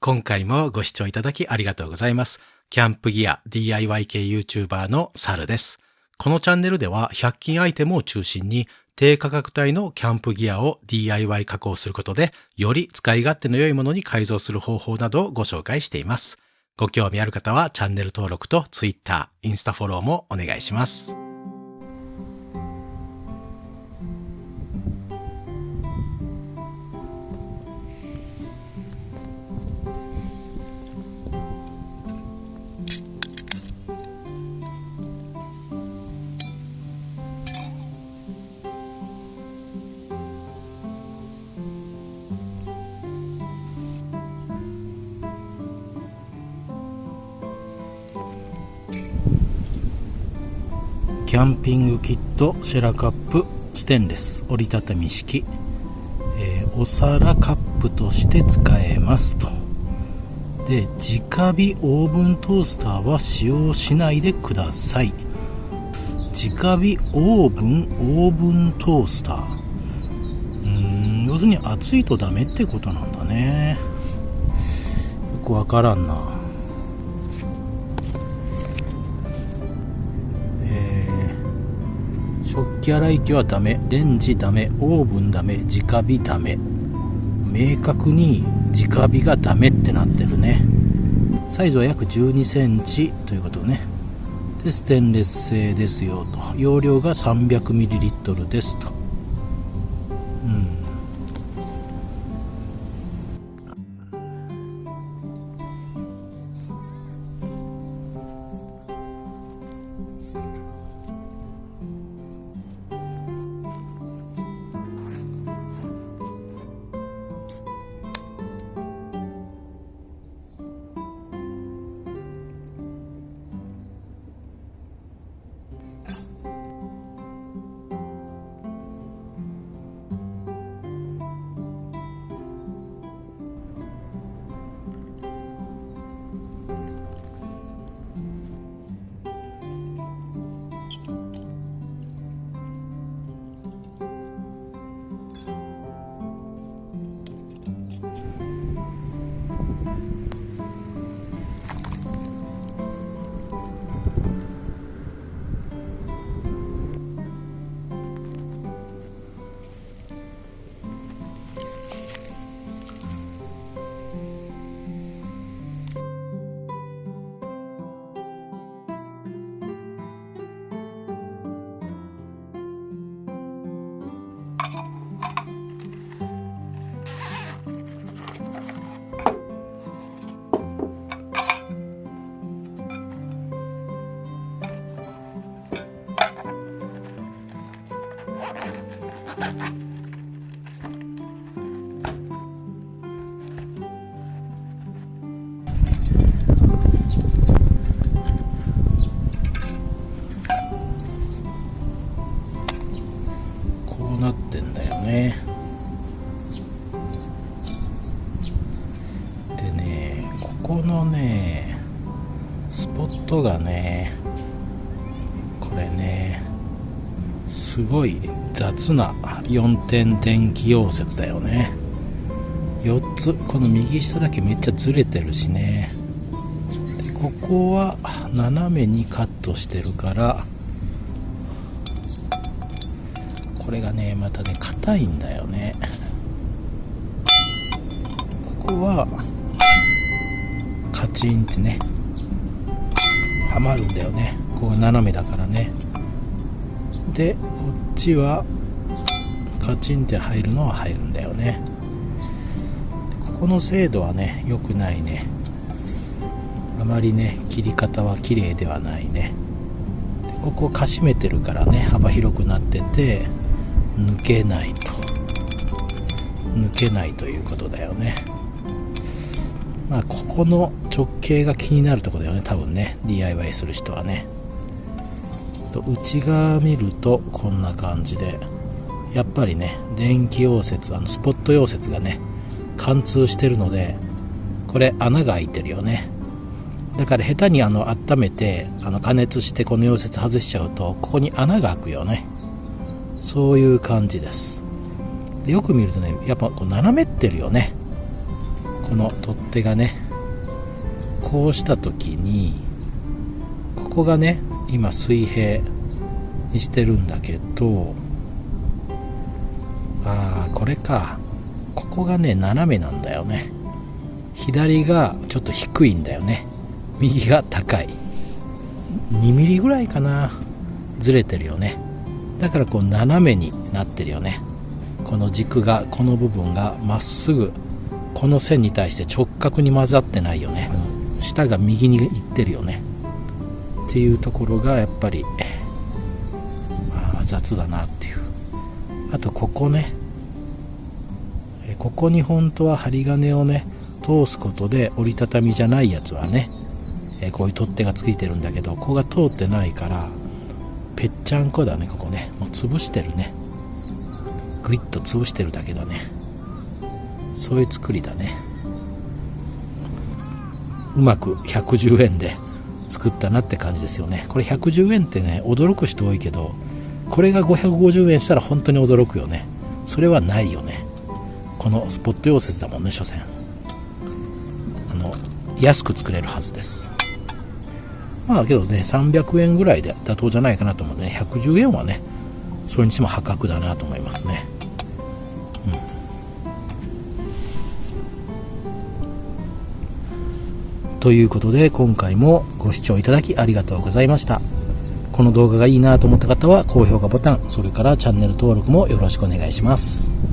今回もご視聴いただきありがとうございます。キャンプギア DIY 系 YouTuber のサルです。このチャンネルでは100均アイテムを中心に低価格帯のキャンプギアを DIY 加工することでより使い勝手の良いものに改造する方法などをご紹介しています。ご興味ある方はチャンネル登録と Twitter、インスタフォローもお願いします。キャンピングキットシェラカップステンレス折りたたみ式、えーお皿カップとして使えますと。で直火オーブントースターは使用しないでください。直火オーブンオーブントースター。うん要するに熱いとダメってことなんだね。よくわからんな。食器洗い機はダメ。レンジダメ。オーブンダメ。直火ダメ。明確に直火がダメってなってるね。サイズは約1 2センチということね。でステンレス製ですよと。容量が 300ml ですと。こ れねすごい雑な4点電気溶接だよね。4つこの右下だけめっちゃずれてるしね。でここは斜めにカットしてるからこれがねまたね硬いんだよね。ここはカチンってねはまるんだよね。こう斜めだからね。でこっちはカチンって入るのは入るんだよね。ここの精度はね良くないね。あまりね切り方は綺麗ではないね。でここかしめてるからね幅広くなってて抜けないと。抜けないということだよね。まあここの直径が気になるとこだよね多分ね。DIY する人はね。と内側見るとこんな感じでやっぱりね電気溶接あのスポット溶接がね貫通してるのでこれ穴が開いてるよね。だから下手にあの温めてあの加熱してこの溶接外しちゃうとここに穴が開くよね。そういう感じです。でよく見るとねやっぱこう斜めってるよね。この取っ手がね。こうした時にここがね今水平にしてるんだけどああこれか。ここがね斜めなんだよね。左がちょっと低いんだよね。右が高い。2ミリぐらいかな。ずれてるよね。だからこう斜めになってるよね。この軸がこの部分がまっすぐこの線に対して直角に混ざってないよね。下が右に行ってるよね。っていうところがやっぱり、まあ、雑だなっていう。あとここね。ここに本当は針金をね通すことで折りたたみじゃないやつはねこういう取っ手がついてるんだけどここが通ってないからぺっちゃんこだねここね。もう潰してるね。グイッと潰してるだけだね。そういう作りだね。うまく110円で作ったなって感じですよね。これ110円ってね驚く人多いけどこれが550円したら本当に驚くよね。それはないよね。このスポット溶接だもんね所詮。あの安く作れるはずです。まあけどね300円ぐらいで妥当じゃないかなと思うんでね110円はねそれにしても破格だなと思いますね。ということで今回もご視聴いただきありがとうございました。この動画がいいなと思った方は高評価ボタンそれからチャンネル登録もよろしくお願いします。